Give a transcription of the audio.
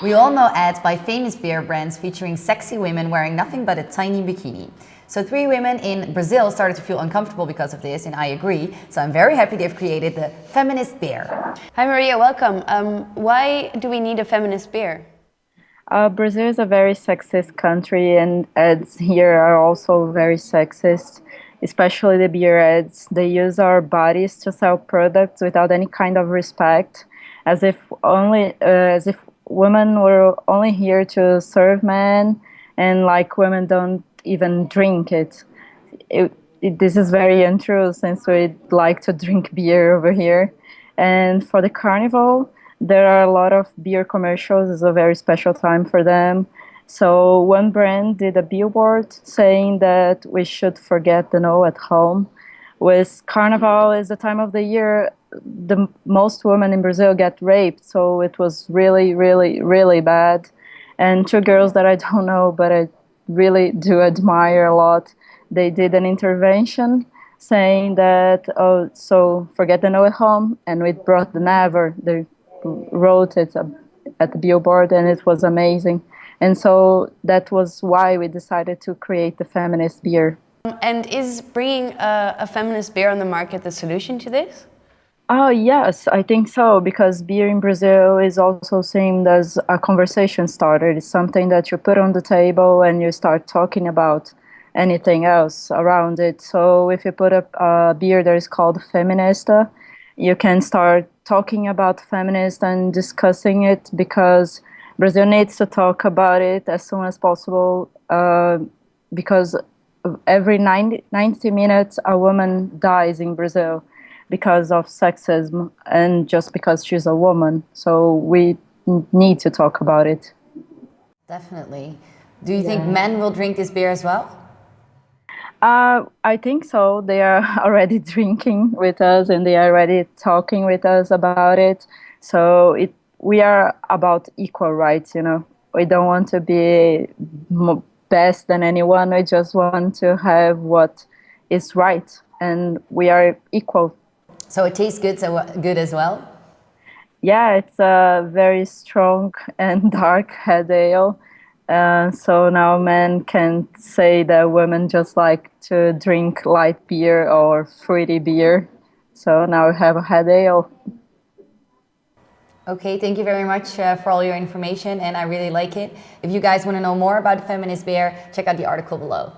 We all know ads by famous beer brands featuring sexy women wearing nothing but a tiny bikini. So three women in Brazil started to feel uncomfortable because of this, and I agree. So I'm very happy they've created the feminist beer. Hi Maria, welcome. Um, why do we need a feminist beer? Uh, Brazil is a very sexist country and ads here are also very sexist, especially the beer ads. They use our bodies to sell products without any kind of respect, as if only uh, as if women were only here to serve men and like women don't even drink it. it, it this is very untrue since we like to drink beer over here. And for the carnival, there are a lot of beer commercials. It's a very special time for them. So one brand did a billboard saying that we should forget the no at home. With Carnival is the time of the year the most women in Brazil get raped. So it was really, really, really bad. And two girls that I don't know, but I really do admire a lot, they did an intervention saying that, oh, so forget the no at home, and we brought the never. They wrote it at the billboard and it was amazing. And so that was why we decided to create the feminist beer. And is bringing a, a feminist beer on the market the solution to this? Oh, yes, I think so, because beer in Brazil is also seen as a conversation starter. It's something that you put on the table and you start talking about anything else around it. So if you put up a beer that is called Feminista, you can start talking about feminist and discussing it because Brazil needs to talk about it as soon as possible uh, because every 90, 90 minutes a woman dies in Brazil because of sexism and just because she's a woman. So we need to talk about it. Definitely. Do you yeah. think men will drink this beer as well? Uh, I think so. They are already drinking with us and they are already talking with us about it. So it, we are about equal rights, you know. We don't want to be best than anyone. We just want to have what is right and we are equal. So it tastes good, so good as well? Yeah, it's a very strong and dark head ale uh, so now men can say that women just like to drink light beer or fruity beer. So now we have a head ale. Okay, thank you very much uh, for all your information and I really like it. If you guys want to know more about feminist beer, check out the article below.